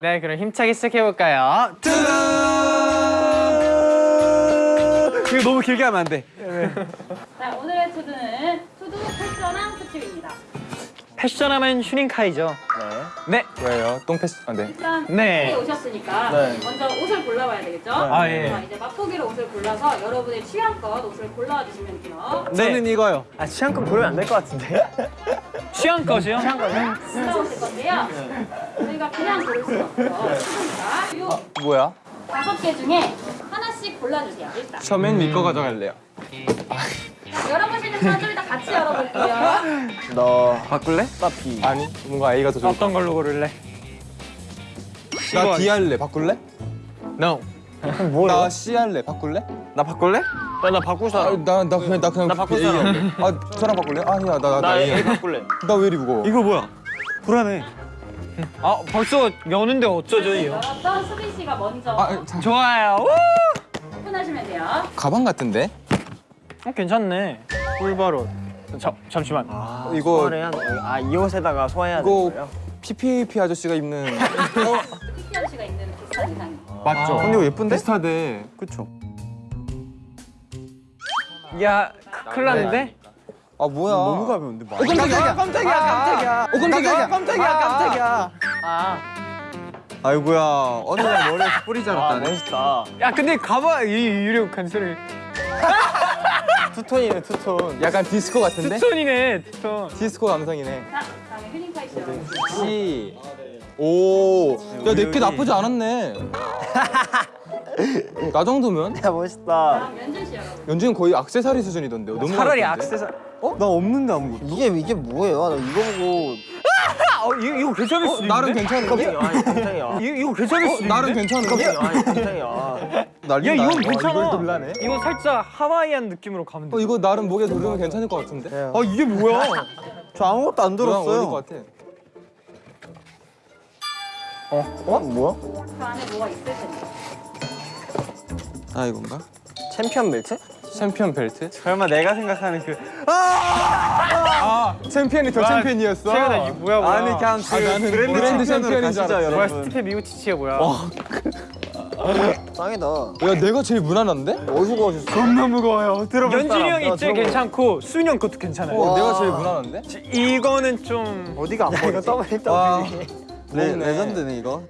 네, 그럼 힘차게 시작해볼까요? 이거 너무 길게 하면 안 돼. 자, 오늘의 투두는 투두 패션왕 특집입니다. 패션하면 휴닝카이죠. 네. 왜요? 똥 패스. 아 네. 일단 네. 오셨으니까 네. 먼저 옷을 골라봐야 되겠죠? 아, 예. 자, 이제 맛보기로 옷을 골라서 여러분의 취향껏 옷을 골라와 주시면 돼요. 저는 이거요. 아 취향껏 고르면 안 될 것 같은데? 취향 것이요? 골라오실 건데요. 저희가 그냥 고를 수는 없죠. 자, 요 뭐야? 다섯 개 중에 하나씩 골라주세요. 일단. 저맨 위거 가져갈래요. 자, 열어보시는 사줄 다 같이 열어볼게요. 너 바꿀래? 나 B 아니, 뭔가 A가 더 좋을 것 어떤 걸로 고를래? 나 D 할래. 바꿀래? No. 나 C 할래. 바꿀래? 나 바꿀래? 나, 나 바꿀 아, 사람 나, 나 그냥 나 그냥 나 바꿀 사람. 할래. 아, 저랑 바꿀래? 아니야, 나나나나 A A 할래. 바꿀래 나 왜 이리 무거워? 이거 뭐야? 불안해 아, 벌써 여는데 어쩌죠, 이요? 열었던 수빈 씨가 먼저 아, 자, 좋아요. 우! 오픈하시면 돼요. 가방 같은데? 어, 괜찮네. 꿀바로. 자, 잠시만. 아 이거- 소화를 해야 아 이 옷에다가 소화해야 이거 되는 거예요? PPAP 아저씨가 입는 피피아 씨가 있는 비슷한 의상이. 맞죠? 아. 근데 이거 예쁜데? 비슷하대. 그쵸 야, 크- 큰일 났는데? 아 뭐야? 너무 가벼운데 막 깜짝이야, 깜짝이야, 깜짝이야. 어, 깜짝이야, 깜짝이야, 깜짝이야. 아. 아이고야, 어느 날 머리에 뿌리 아 자랐다네. 멋있다 야, 근데 가봐. 이 유력 간소리. 투톤이네 투톤 약간 디스코 같은데? 투톤이네, 투톤. 디스코 감성이네. 자, 다음에 휴닝카이 씨 열어주세요. C. 오. 야, 내게 나쁘지 않았네. 나 정도면? 야 멋있다 연준 씨 열어볼게요. 연준은 거의 악세사리 수준이던데요. 너무 차라리 많던데? 악세사. 어? 나 없는데 아무것도 이게 이게 뭐예요? 나 이거 보고 아, 어, 이거, 이거 괜찮을 수도 어, 나름 있는데? 괜찮은데? 아니 깜짝이야 이거, 이거 괜찮을 수도 어, 나름 있는데? 괜찮은데? 아니 깜짝이야 난리 야, 나. 이건 와, 괜찮아. 이거 살짝 하와이안 느낌으로 가면 돼. 어, 이거 나름 목에 두르면 괜찮을 것 같은데? 아 아, 이게 뭐야? 저 아무것도 안 들었어요 것 같아. 어? 뭐야? 그 안에 뭐가 있을 텐데. 아, 이건가? 챔피언 벨트? 챔피언 벨트? 설마 내가 생각하는 그 아, 챔피언이 더 챔피언이었어? 최근에 이게 뭐야, 뭐야? 아니 그냥 아, 나는 브랜드 챔피언인 줄 알았어. 뭐야, 스티페 미오치치야 뭐야? 짱이다 야, 내가 제일 무난한데? 어디서 구하셨어? 겁나 무거워요. 들어볼 연준이 사람. 형이 나 제일 괜찮고 수윤이 형 것도 괜찮아요. 어, 내가 제일 무난한데? 이거는 좀 어디가 안 보이지? 이거 더블 와, 더블 레, 먹네. 레전드네 이거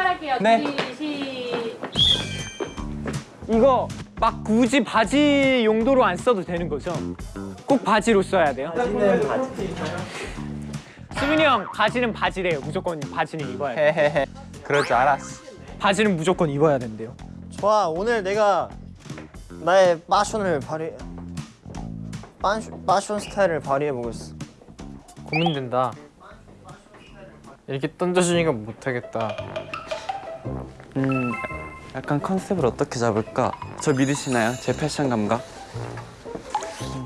출발할게요. 네. 시... 이거 막 굳이 바지 용도로 안 써도 되는 거죠? 꼭 바지로 써야 돼요? 바지는 바지 수민이 형 바지는 바지래요. 무조건 바지는 입어야 돼. 헤헤헤. 그럴 줄 알았어. 바지는 무조건 입어야 된대요. 좋아 오늘 내가 나의 파션을 발휘 파션, 파션 스타일을 발휘해 보겠어 고민된다. 이렇게 던져주니까 못하겠다. 음, 약간 컨셉을 어떻게 잡을까? 저 믿으시나요? 제 패션 감각?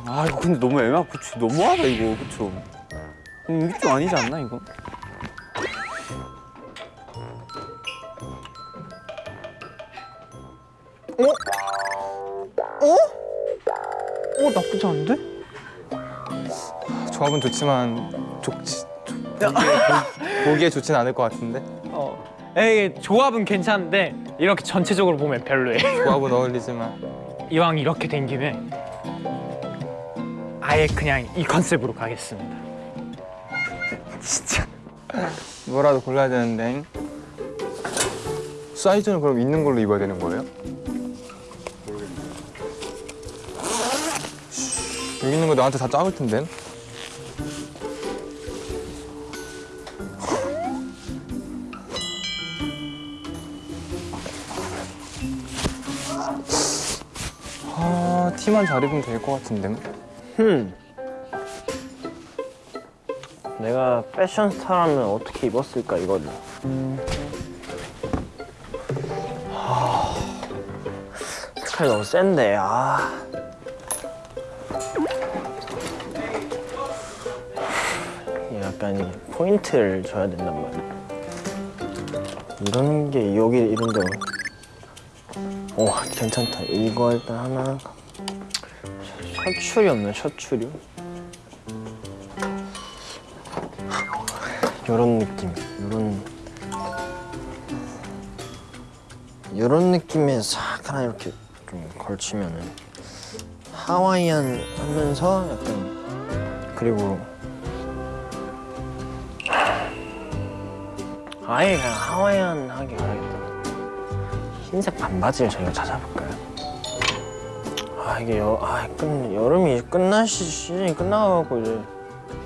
아 이거 근데 너무 애매하 그치 너무하다 이거 그쵸? 음, 이게 좀 아니지 않나 이거? 어 나쁘지 않은데? 조합은 좋지만 좋지. 보기에, 보기에 좋진 않을 것 같은데? 어. 에이 조합은 괜찮은데 이렇게 전체적으로 보면 별로예요. 조합은 어울리지만. 이왕 이렇게 된 김에 아예 그냥 이 컨셉으로 가겠습니다. 진짜. 뭐라도 골라야 되는데. 사이즈는 그럼 있는 걸로 입어야 되는 거예요? 여기 있는 거 나한테 다 작을 텐데. 아, 티만 잘 입으면 될 것 같은데. 흠 내가 패션 스타라면 어떻게 입었을까 이거를. 하... 색깔 너무 센데 아. 약간 이 포인트를 줘야 된단 말이야. 이런 게 여기 이런데. 오 괜찮다. 이거 일단 하나. 셔츠리 없네 셔츠리. 요런 느낌, 요런 요런 느낌에 싹 하나 이렇게 좀 걸치면은 하와이안 하면서 약간 그리고 아예 그냥 하와이안 하게 가야겠다. 흰색 반바지를 저희가 찾아볼까요? 아 이게 여, 아, 끝, 여름이 끝날 시, 시즌이 끝나가고 이제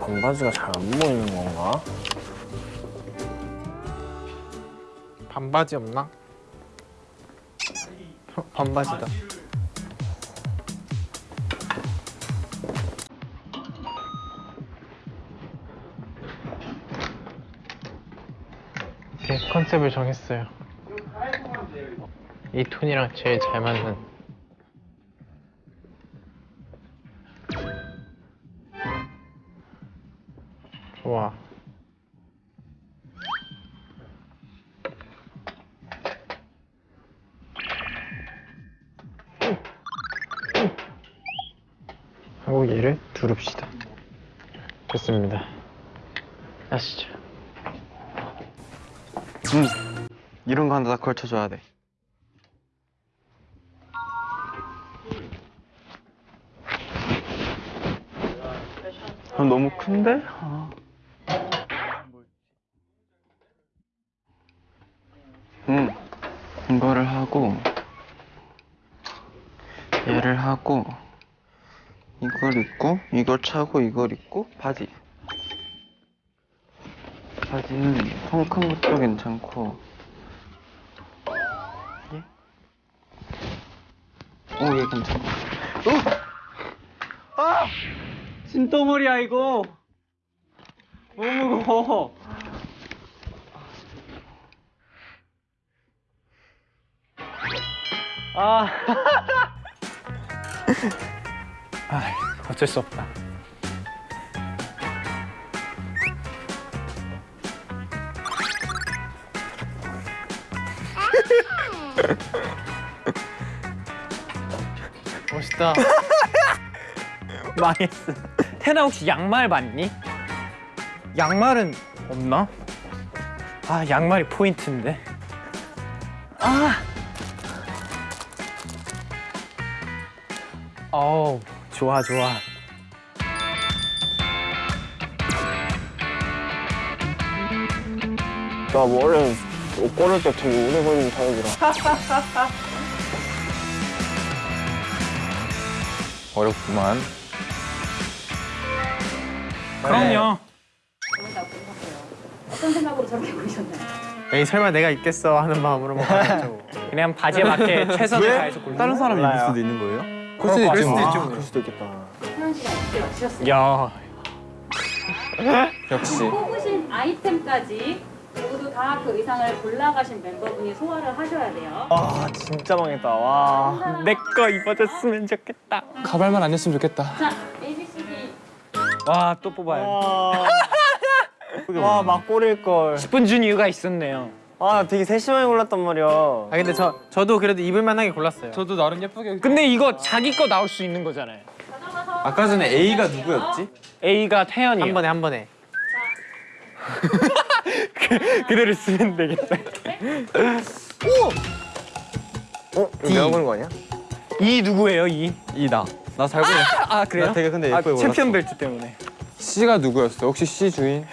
반바지가 잘 안 보이는 건가? 반바지 없나? 어, 반바지다. 오케이, 컨셉을 정했어요. 이 톤이랑 제일 잘 맞는. 다 걸쳐줘야 돼. 아, 너무 큰데? 아. 응. 이거를 하고 얘를 하고 이걸 입고 이걸 차고 이걸 입고 바지. 바지는 펑큰 것도 괜찮고 얘? 괜찮아 오! 아! 진덩어리야 이거 너무 무거워 아. 아, 어쩔 수 없다. 멋있다. 망했어. 태나 혹시 양말 봤니? 양말은 없나? 아, 양말이 포인트인데. 아. 어우, 좋아, 좋아. 나 원래 옷 고를 때 되게 오래 걸리는 타입이라. 어렵구만. 그럼요. 보셨어요. 어떤 생각으로 저렇게 고르셨나요? 에이 설마 내가 있겠어 하는 마음으로 뭐 하겠죠. 그냥 바지에 맞게 최선을 다해서 골라. 다른 사람이 입을 몰라요. 수도 있는 거예요? 그럴 수도 그럴. 수도 뭐. 있죠. 아, 그럴 수도 있겠다. 태연 씨가 어떻게 맞추셨어요? 야, 역시. 뽑으신 아이템까지 다 그 의상을 골라가신 멤버분이 소화를 하셔야 돼요. 아 진짜 망했다. 와. 내 거 입어줬으면 좋겠다. 가발만 안 했으면 좋겠다. 자, A, B, C, D 와, 또 뽑아요. 와, 막 고릴 걸. 10분 준 이유가 있었네요. 아, 나 되게 세심하게 골랐단 말이야. 아 근데 저 저도 그래도 입을 만하게 골랐어요. 저도 나름 예쁘게. 근데 이거 자기 거 나올 수 있는 거잖아요. 아까 전에 A가 누구였지? A가 태연이요. 한 번에 한 번에. 그대로 쓰면 되겠다. 어? 이거 내가 고른 거 아니야? 이 누구예요, 이? E다. 나잘 골랐어. 아, 그래요? 나 되게 근데 아, 예쁘게 챔피언 골랐어. 벨트 때문에. C가 누구였어? 혹시 C 주인?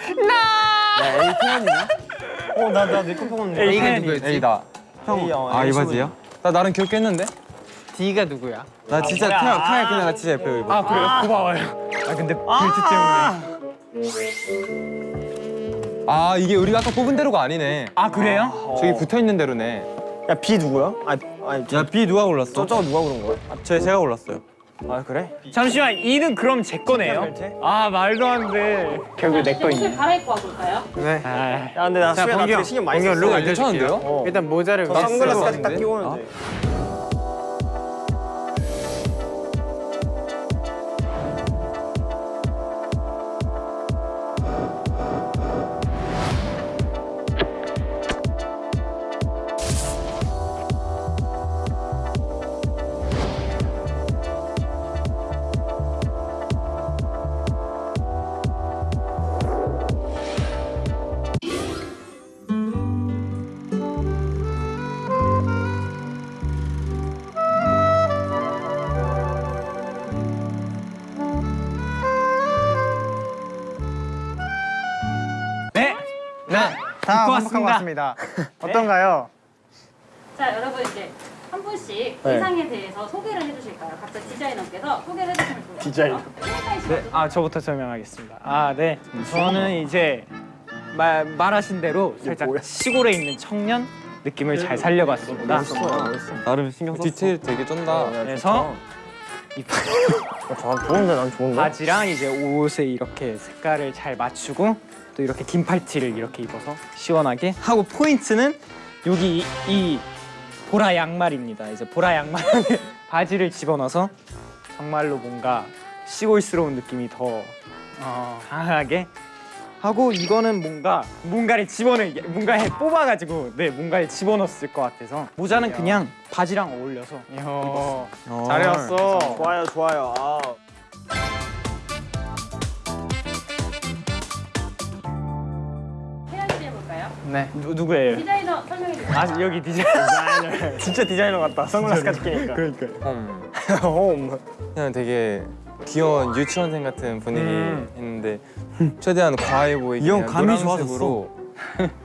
어, 나, 나내거 뽑았는데. 에이, A가 태연이. 누구였지? A다. A, 어, 아, A 이 바지요? 나 나름 귀엽게 했는데? D가 누구야? 나 진짜. 태양, 태양 그냥 나 진짜 예쁘게 입어. 아, 그래요? 고마워요. 아, 근데 벨트 때문에. 아, 이게 우리가 아까 뽑은 대로가 아니네. 아, 그래요? 저기 붙어 있는 대로네. 야, B 누구야? 아, 아니, 야, B 누가 골랐어? 저, 저거 누가 고른 거야? 저 제가 골랐어요. 아 그래? 잠시만 이는 그럼 제 거네요. 아 말도 안 돼. 결국 내거 옷을. 갈아입고 와볼까요? 네. 아, 야 근데 나 자, 수야 나 되게 신경 많이 썼어. 룩 아. 괜찮은데요? 일단 모자를 저 선글라스까지 딱? 끼고 돼. 완벽하고 왔습니다. 왔습니다. 어떤가요? 자, 여러분 이제 한 분씩 네. 의상에 대해서 소개를 해주실까요? 각자 디자이너께서 소개를 해주시면 좋을 것 같아요. 디자이너. 네. 아 저부터 설명하겠습니다. 아 네. 저는 이제 말 말하신 대로 살짝 시골에 있는 청년 느낌을 잘 살려봤습니다. 나름 신경 썼어. 디테일 되게 쩐다. 그래서 이 저 좋은데 난 좋은데. 바지랑 이제 옷에 이렇게 색깔을 잘 맞추고 또 이렇게 긴 팔티를 이렇게 입어서 시원하게 하고 포인트는 여기 이, 이 보라 양말입니다. 이제 보라 양말 안에 바지를 집어넣어서 정말로 뭔가 시골스러운 느낌이 더 어, 강하게 하고 이거는 뭔가 뭔가를 집어넣 뭔가에 뽑아가지고 네 뭔가에 집어넣었을 것 같아서 모자는 그냥 바지랑 어울려서 이야, 어. 잘해왔어. 좋아요 좋아요. 아. 태 네. 누, 누구예요? 디자이너 설명해 주세요. 아 여기 디자이너 진짜 디자이너 같다. 선글라스까지 끼니까. 그러니까 음. 홈. 그냥 되게 귀여운 유치원생 같은 분위기 음. 했는데 최대한 과해 보이게 이형 감이 노란색으로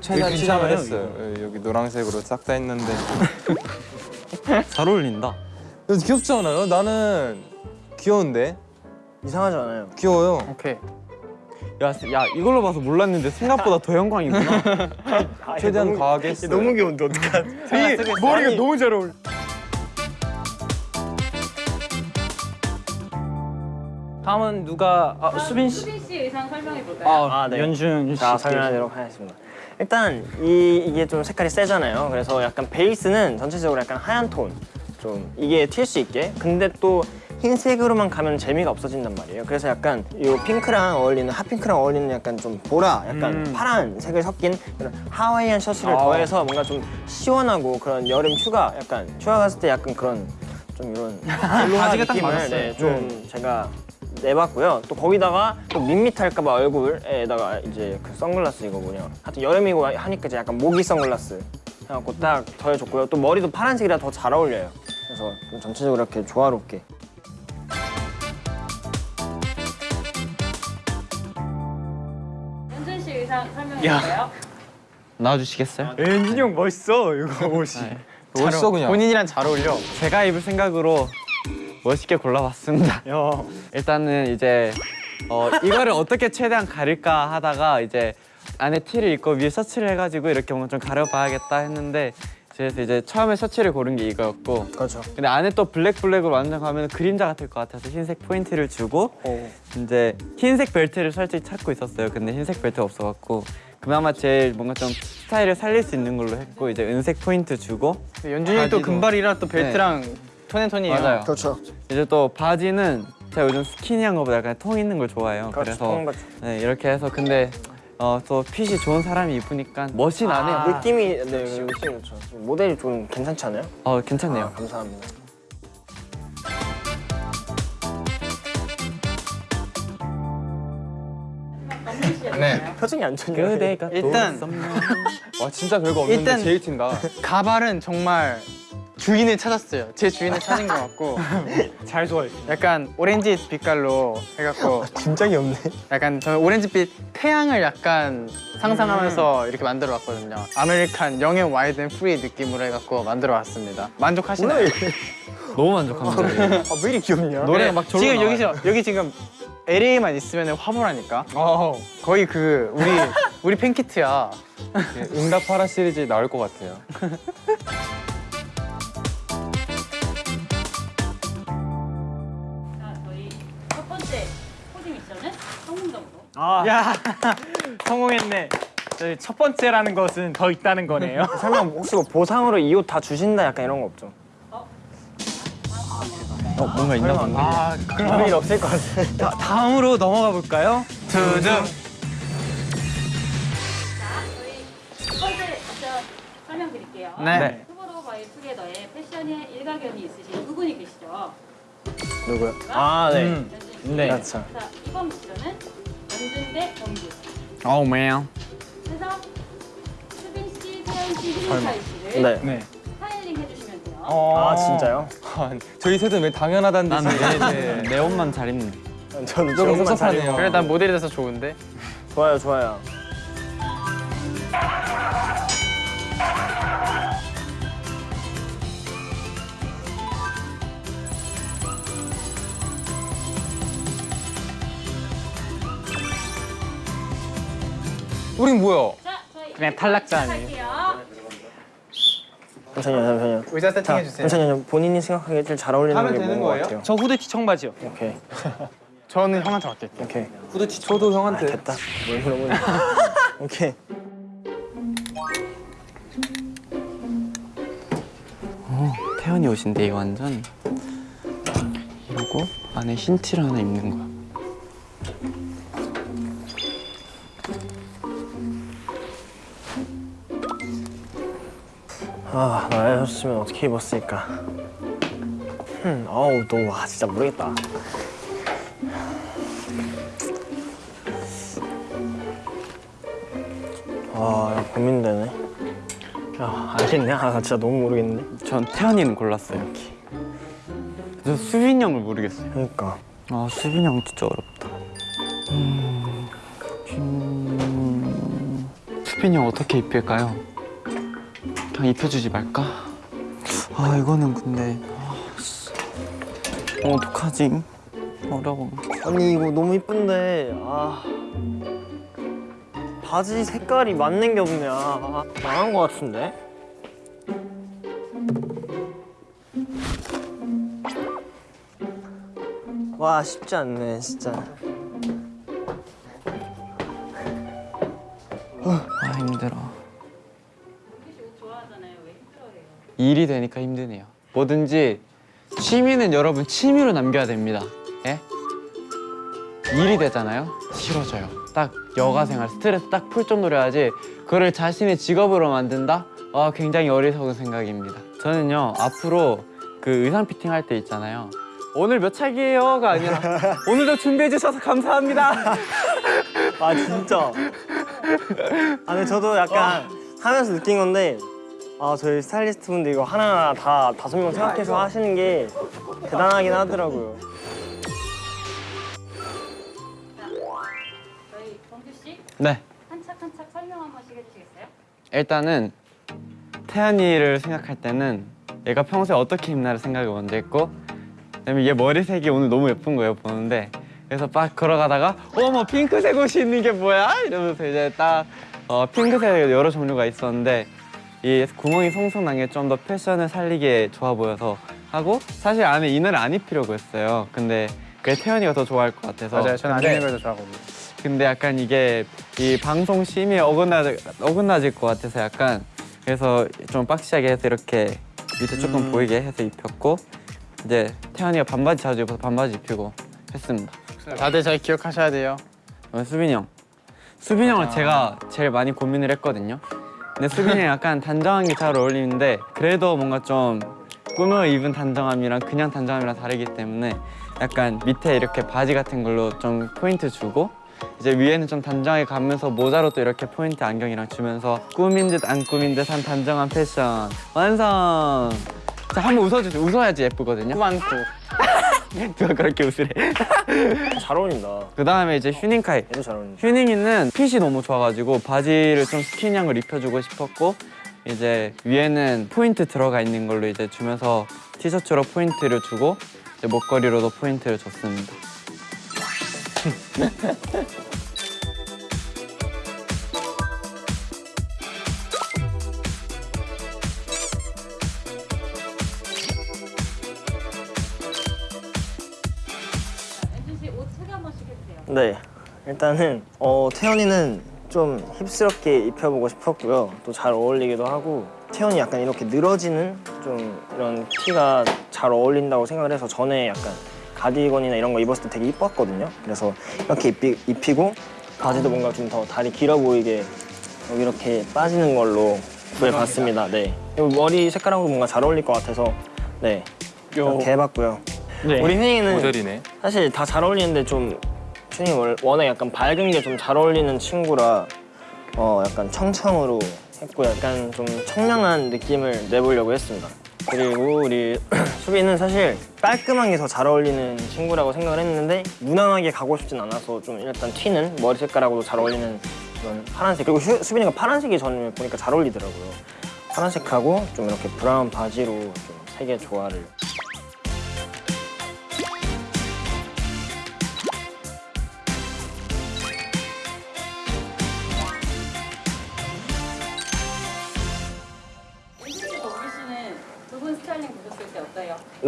최대한 치장을 했어요. 예, 여기 노란색으로 싹 다 했는데 잘 어울린다. 이거 귀엽지 않아요? 나는 귀여운데 이상하지 않아요? 귀여워요. 오케이. 야, 야 이걸로 봐서 몰랐는데 생각보다 더 영광이구나. 최대한 과하게 했어요. 너무 귀여운데 어떡하? 이 머리가 너무 잘 어울려. 다음은 누가 아, 수빈 씨. 수빈 씨 의상 설명해 볼까요? 아, 네. 연준 씨. 자 설명하도록 하겠습니다. 일단 이 이게 좀 색깔이 세잖아요. 그래서 약간 베이스는 전체적으로 약간 하얀 톤. 좀 이게 튈 수 있게. 근데 또 흰색으로만 가면 재미가 없어진단 말이에요. 그래서 약간 이 핑크랑 어울리는 핫핑크랑 어울리는 약간 좀 보라, 약간 음. 파란 색을 섞인 그런 하와이안 셔츠를 아. 더해서 뭔가 좀 시원하고 그런 여름 휴가 약간 휴가 갔을 때 약간 그런 좀 이런 딱 느낌을. 네, 좀 제가 내봤고요. 또 거기다가 또 밋밋할까봐 얼굴에다가 이제 그 선글라스 이거 뭐냐. 하여튼 여름이고 하니까 이제 약간 모기 선글라스 해갖고 딱 더해줬고요. 또 머리도 파란색이라 더 잘 어울려요. 그래서 좀 전체적으로 이렇게 조화롭게. 야. 나와주시겠어요? 연준이 형 멋있어 이거 옷이. 멋있어 그냥. 본인이랑 잘 어울려. 제가 입을 생각으로 멋있게 골라봤습니다. 야. 일단은 이제 어, 이거를 어떻게 최대한 가릴까 하다가 이제 안에 티를 입고 위에 셔츠를 해가지고 이렇게 뭔가 좀 가려봐야겠다 했는데 그래서 이제 처음에 셔츠를 고른 게 이거였고 그렇죠. 근데 안에 또 블랙 블랙으로 완전 가면 그림자 같을 것 같아서 흰색 포인트를 주고 이제 흰색 벨트를 솔직히 찾고 있었어요. 근데 흰색 벨트가 없어갖고 그나마 제일 뭔가 좀 스타일을 살릴 수 있는 걸로 했고 이제 은색 포인트 주고 연준이 또 금발이라 또 벨트랑 tone and tone이에요. 맞아요. 그렇죠. 이제 또 바지는 제가 요즘 skinny한 거보다 약간 통 있는 걸 좋아해요. 그렇죠. 그래서 네, 이렇게 해서 근데 어, 또 핏이 좋은 사람이 입으니까 멋이 나네요. 아. 느낌이 네 느낌이 그렇죠. 모델이 좀 괜찮지 않아요? 어 괜찮네요. 아, 감사합니다. 해볼까요? 표정이 안 좋네요. 그대가 일단 와 진짜 별거 없는데 일단- 제일 튄다. 가발은 정말 주인을 찾았어요. 제 주인을 찾은 것 같고 잘 좋아해. 약간 오렌지 빛깔로 해갖고 진짜 귀엽네. 약간 저는 오렌지빛 태양을 약간 상상하면서 이렇게 만들어 왔거든요. American young and wild and free 느낌으로 해갖고 만들어 왔습니다. 만족하시나요? 너무 만족합니다. 아, 왜 이렇게 귀엽냐? 노래가 막 절로 지금 나와요. 여기서 여기 지금 LA만 있으면 화보라니까 어. 거의 그 우리 우리 팬키트야 예, 응답하라 시리즈 나올 것 같아요 자 저희 첫 번째 코디 미션은 성공적으로 아. 성공했네 저희 첫 번째라는 것은 더 있다는 거네요 설마 혹시 뭐 보상으로 이 옷 다 주신다 약간 이런 거 없죠? 어, 뭔가 있나 본데. 아 그런 일 없을 것 같아. 다, 다음으로 넘어가 볼까요? 두둥. 설명드릴게요. 네. 투모로우 바이 투게더의 패션에 일가견이 있으신 두 분이 계시죠. 누구요? 아 네. 음, 연준 씨. 네. 그렇죠. 자, 이번 미션은 연준 대 범규. 오 매야. 그래서 수빈 씨, 태연 씨, 희민사이 씨를 네. 네. 아 진짜요? 아, 저희 셋은 왜 당연하다는 난 듯이 내, 내 옷만 잘 입는. 저는 조금 섭섭하네요. 그래 난 모델이 돼서 좋은데. 좋아요 좋아요. 우린 뭐야? 자, 저희 그냥 탈락자 아니에요? 잠시만요 잠시만요. 의자 자 세팅해 주세요. 잠시만요. 본인이 생각하기에 제일 잘 어울리는 게 뭔것 거예요? 같아요? 저 후드티 청바지요. 오케이 저는 형한테 맡길게요. 오케이. 후드티 아, 형한테. 됐다. 뭘 물어보니? 오케이. 태연이 옷인데 이거 완전 이러고 안에 흰 티를 하나 입는 거야. 아 나였으면 어떻게 입었을까? 흠, 어우 너 와 진짜 모르겠다. 아 야, 고민되네. 야 알겠네. 아나 진짜 너무 모르겠는데. 전 태연이는 골랐어요. 이렇게. 저 수빈 형을 모르겠어요. 그러니까 아 수빈 형 진짜 어렵다. 음, 음, 수빈 형 어떻게 입힐까요? 그냥 입혀주지 말까? 아 이거는 근데 아, 씨. 어, 어떡하지? 어려워. 아니 이거 너무 이쁜데 아 바지 색깔이 맞는 게 없네. 아, 망한 것 같은데. 와 쉽지 않네 진짜. 아 힘들어. 일이 되니까 힘드네요. 뭐든지 취미는 여러분 취미로 남겨야 됩니다. 예? 일이 되잖아요. 싫어져요. 딱 여가 생활 스트레스 딱풀 정도로 해야지 그거를 자신의 직업으로 만든다? 아 굉장히 어리석은 생각입니다. 저는요 앞으로 그 의상 피팅 할 때 있잖아요. 오늘 몇 차기예요가 아니라 오늘도 준비해 주셔서 감사합니다. 아 진짜. 아 근데 저도 약간 하면서 느낀 건데 아 저희 스타일리스트 분들 이거 하나하나 다 다섯 명 생각해서 하시는 게 대단하긴 하더라고요. 저희 범규 씨 네. 한착 한착 설명 한 번씩 해주시겠어요? 일단은 태연이를 생각할 때는 얘가 평소에 어떻게 입나를 생각을 먼저 했고 그다음에 얘 머리색이 오늘 너무 예쁜 거예요 보는데 그래서 막 걸어가다가 어머 핑크색 옷이 있는 게 뭐야 이러면서 이제 딱 어, 핑크색 여러 종류가 있었는데 이 구멍이 송송 난 게 좀 더 패션을 살리게 좋아 보여서 하고 사실 안에 이너를 안 입히려고 했어요 근데 그게 태연이가 더 좋아할 것 같아서 맞아요. 저는 안 입는 걸더 좋아하거든요. 근데 약간 이게 이 방송 심의에 어긋나 어긋나질 것 같아서 약간 그래서 좀 빡시하게 해서 이렇게 밑에 조금 보이게 해서 입혔고 이제 태연이가 반바지 자주 입어서 반바지 입히고 했습니다. 다들 잘 기억하셔야 돼요. 어, 수빈이 형, 수빈이 형을 제가 제일 많이 고민을 했거든요. 근데 수빈이 형 약간 단정한 게 잘 어울리는데 그래도 뭔가 좀 꾸며 입은 단정함이랑 그냥 단정함이랑 다르기 때문에 약간 밑에 이렇게 바지 같은 걸로 좀 포인트 주고 이제 위에는 좀 단정하게 가면서 모자로 또 이렇게 포인트 안경이랑 주면서 꾸민 듯 안 꾸민 듯한 단정한 패션 완성. 자 한번 웃어주세요. 웃어야지 예쁘거든요. 많고. 누가 그렇게 웃으래? 잘 어울린다. 그 다음에 이제 휴닝카이. 얘도 잘 어울린다. 휴닝이는 핏이 너무 좋아가지고 바지를 좀 스키니한 걸 입혀주고 싶었고 이제 위에는 포인트 들어가 있는 걸로 이제 주면서 티셔츠로 포인트를 주고 이제 목걸이로도 포인트를 줬습니다. 네. 일단은 어, 태연이는 좀 힙스럽게 입혀보고 싶었고요. 또 잘 어울리기도 하고 태연이 약간 이렇게 늘어지는 좀 이런 티가 잘 어울린다고 생각을 해서 전에 약간 가디건이나 이런 거 입었을 때 되게 이뻤거든요. 그래서 이렇게 입히, 입히고 바지도 뭔가 좀 더 다리 길어 보이게 이렇게 빠지는 걸로 구해봤습니다. 네. 머리 색깔하고 뭔가 잘 어울릴 것 같아서 네 이렇게 해봤고요. 네. 우리 모델이네. 사실 다 잘 어울리는데 좀 월- 워낙 약간 밝은 게 좀 잘 어울리는 친구라 어 약간 청청으로 했고 약간 좀 청량한 느낌을 내보려고 했습니다. 그리고 우리 수빈은 사실 깔끔한 게 더 잘 어울리는 친구라고 생각을 했는데 무난하게 가고 싶진 않아서 좀 일단 튀는 머리 색깔하고도 잘 어울리는 그런 파란색 그리고 수, 수빈이가 파란색이 저는 보니까 잘 어울리더라고요. 파란색하고 좀 이렇게 브라운 바지로 좀 색의 조화를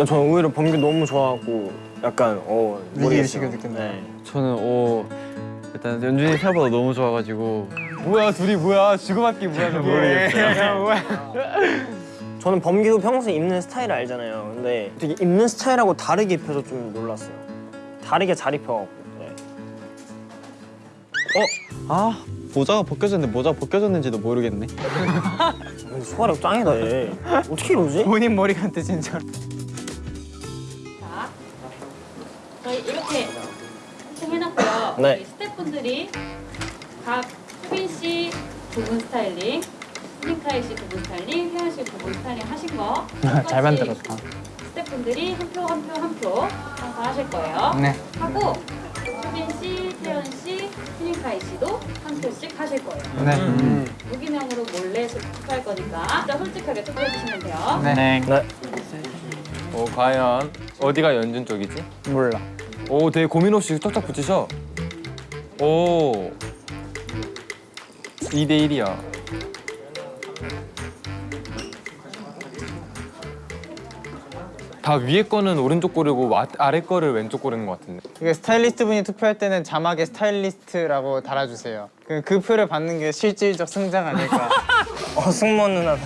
어때요? 나 저는 오히려 범규 너무 좋아하고 약간 어 모르겠어요. 네. 저는 오 일단 연준이 생각보다 너무 좋아가지고 뭐야 둘이 뭐야 주고받기 뭐야 모르겠어. 저는 범규도 평소에 입는 스타일을 알잖아요. 근데 되게 입는 스타일하고 다르게 입혀서 좀 놀랐어요. 다르게 잘 입혀갖고. 네. 아 모자가 벗겨졌는데 모자가 벗겨졌는지도 모르겠네 소화력 짱이다 얘. 어떻게 이러지? 본인 머리 같아 진짜. 네. 우리 스태프분들이 각 수빈 씨두분 스타일링, 휴닝카이 씨두분 스타일링, 태현 씨두분 스타일링 하신 거 잘 만들었다. 스태프분들이 한 표 한 표 한표 하실 거예요. 네. 하고 수빈 씨, 태현 씨, 휴닝카이 씨도 한 표씩 하실 거예요. 네. 무기명으로 몰래 투표할 거니까 진짜 솔직하게 투표해 주시면 돼요. 네. 네. 어 과연 어디가 연준 쪽이지? 몰라. 오 되게 고민 없이 쫙쫙 붙이셔. 오 2대 1이야. 다 위에 거는 오른쪽 고르고 와- 아래 거를 왼쪽 고르는 것 같은데. 이게 스타일리스트 분이 투표할 때는 자막에 스타일리스트라고 달아주세요. 그, 그 표를 받는 게 실질적 승장 아닐까. 어 승무원 누나. 스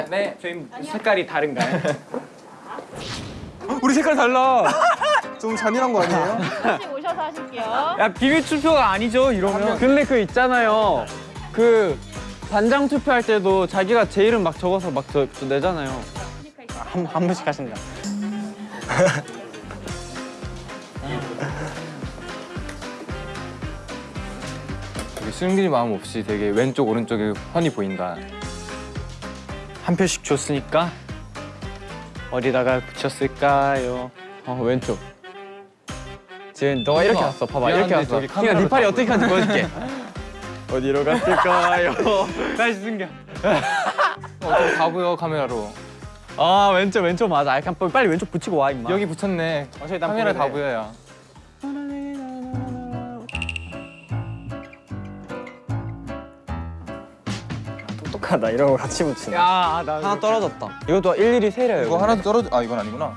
분들 네, 저희 색깔이 다른가요? 우리 색깔 달라. 좀 잔인한 거 아니에요? 다시 오셔서 하실게요. 야 비밀 투표가 아니죠 이러면. 근데 그 있잖아요 그 반장 투표할 때도 자기가 제 이름 막 적어서 막 저, 저 내잖아요 한, 한 분씩 하신다. 되게 숨길 마음 없이 되게 왼쪽 오른쪽에 훤히 보인다. 한 표씩 줬으니까 어디다가 붙였을까요? 어 왼쪽 지금 너가 이렇게 왔어 봐봐 이렇게 왔어 그러니까 네 팔이. 어떻게 하는지 보여줄게 어디로 갔을까요? 다시 숨겨. 다 보여 카메라로. 아 왼쪽 왼쪽 맞아 약간 빨리- 왼쪽 붙이고 와 임마 여기 붙였네. 난 카메라 다. 보여요. 똑똑하다 이런 거 같이 붙이네. 야, 나 하나 떨어졌다 이것도 일일이 세려요 이거 하나도 떨어져. 아 이건 아니구나.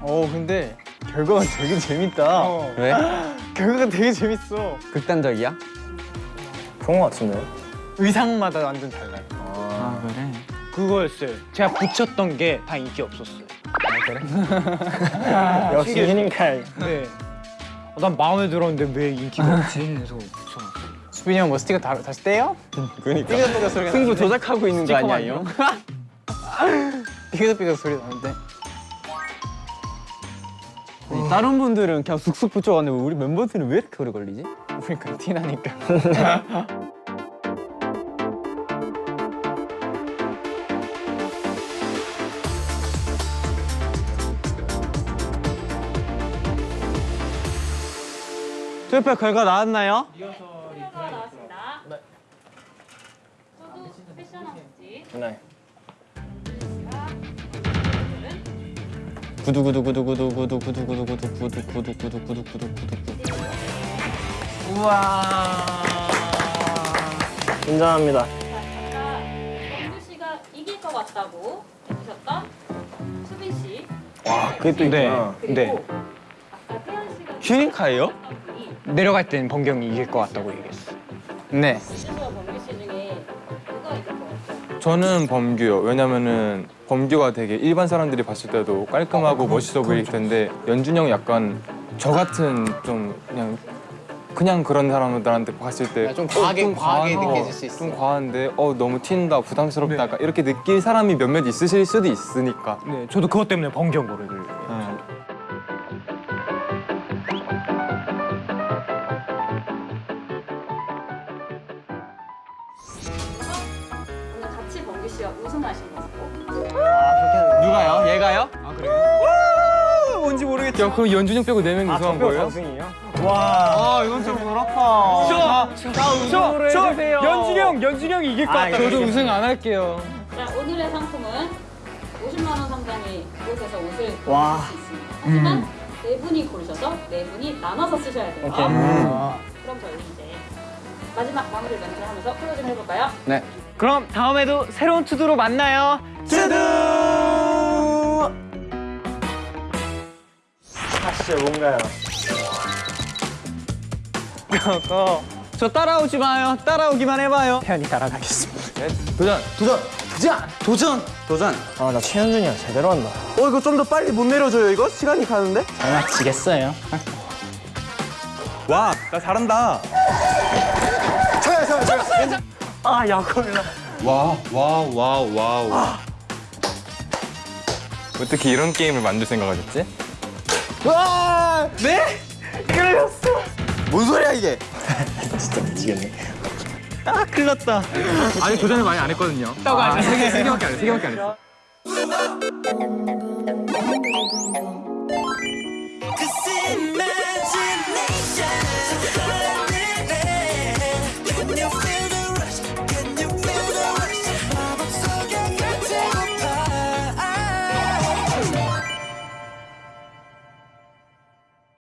어 근데 결과가 되게 재밌다. 왜? 결과가 되게 재밌어. 극단적이야? 그런 거 같은데. 의상마다 완전 달라요. 아 그래? 그거였어요. 제가 붙였던 게 다 인기 없었어요. 역시 휴닝칼. 네. 어, 난 마음에 들었는데 왜 인기가 없지? 붙여놨어. 수빈이 형 뭐 스티커 다, 다시 떼요? 그니까 삐걱삐걱 소리가 승부 나는데? 조작하고 있는 거 아니야 이 형? 삐걱삐걱 소리 나는데? 아니, 다른 분들은 그냥 쑥쑥 붙여갔는데 우리 멤버들은 왜 이렇게 오래 걸리지? 우리가 티나니까. 투표 결과 나왔나요? 투표가 나왔습니다. 네. 구두 구두 구두 구두 구두 구두 구두 구두 구두 구두 구두 구두 구두 구두 구두 인정합니다. 자, 아까 범규 씨가 이길 것 같다. 같다고 해주셨던 수빈 씨. 그게 또 네. 있구나. 그리고 네. 아까 태연 씨가 휴닝카예요? 내려갈 땐 범경이 이길 것 같다고 얘기했어. 네. 저는 범규요. 왜냐면은 범규가 되게 일반 사람들이 봤을 때도 깔끔하고 멋있어 보일 텐데 연준이 형이 약간 저 같은 좀 그냥 그냥 그런 사람들한테 봤을 때 좀 과하게- 과하게 과한- 느껴질 수 있어. 좀 과한데 어 너무 튄다 부담스럽다 약간 이렇게 느낄 사람이 몇몇 있으실 수도 있으니까 네, 저도 그것 때문에 범경 고르기를. 씨와 우승하신 거고 누가요? 얘가요? 뭔지 모르겠죠. 야 그럼 연준이 형 빼고 네 명이 우승한 거예요? 우승이에요? 와. 아 이건 좀 그렇다. 저, 저 연준이 형, 연준이 형이 이길 것 같다. 저도 우승 안 할게요. 자 오늘의 상품은 50만 원 상당의 곳에서 옷을 와. 고를 수 있습니다. 하지만 네 분이 고르셔서 네 분이 나눠서 쓰셔야 돼요. 오케이. 그럼 저희 이제 마지막 마무리 멘트를 하면서 closing 해볼까요? 네. 그럼 다음에도 새로운 TO DO로 만나요. TO DO! 사실 뭔가요? 그거 저 따라오지 마요. 따라오기만 해봐요. 태현이 따라가겠습니다. 네, 도전. 도전! 도전! 도전! 도전! 아, 나 최연준이랑 제대로 한다. 어 이거 좀 더 빨리 못 내려줘요 이거? 시간이 가는데? 장난치겠어요. 와, 나 잘한다. 아, 약올라. 와, 와, 와, 와, 와. 어떻게 이런 게임을 만들 생각하셨지? 뭔 소리야 이게? 진짜 미치겠네. 아, 큰일 났다. 아니 도전을 많이 안 했거든요. 아, 세 개, 세 개밖에 안 했어. 세 개밖에 안 했어. Cause in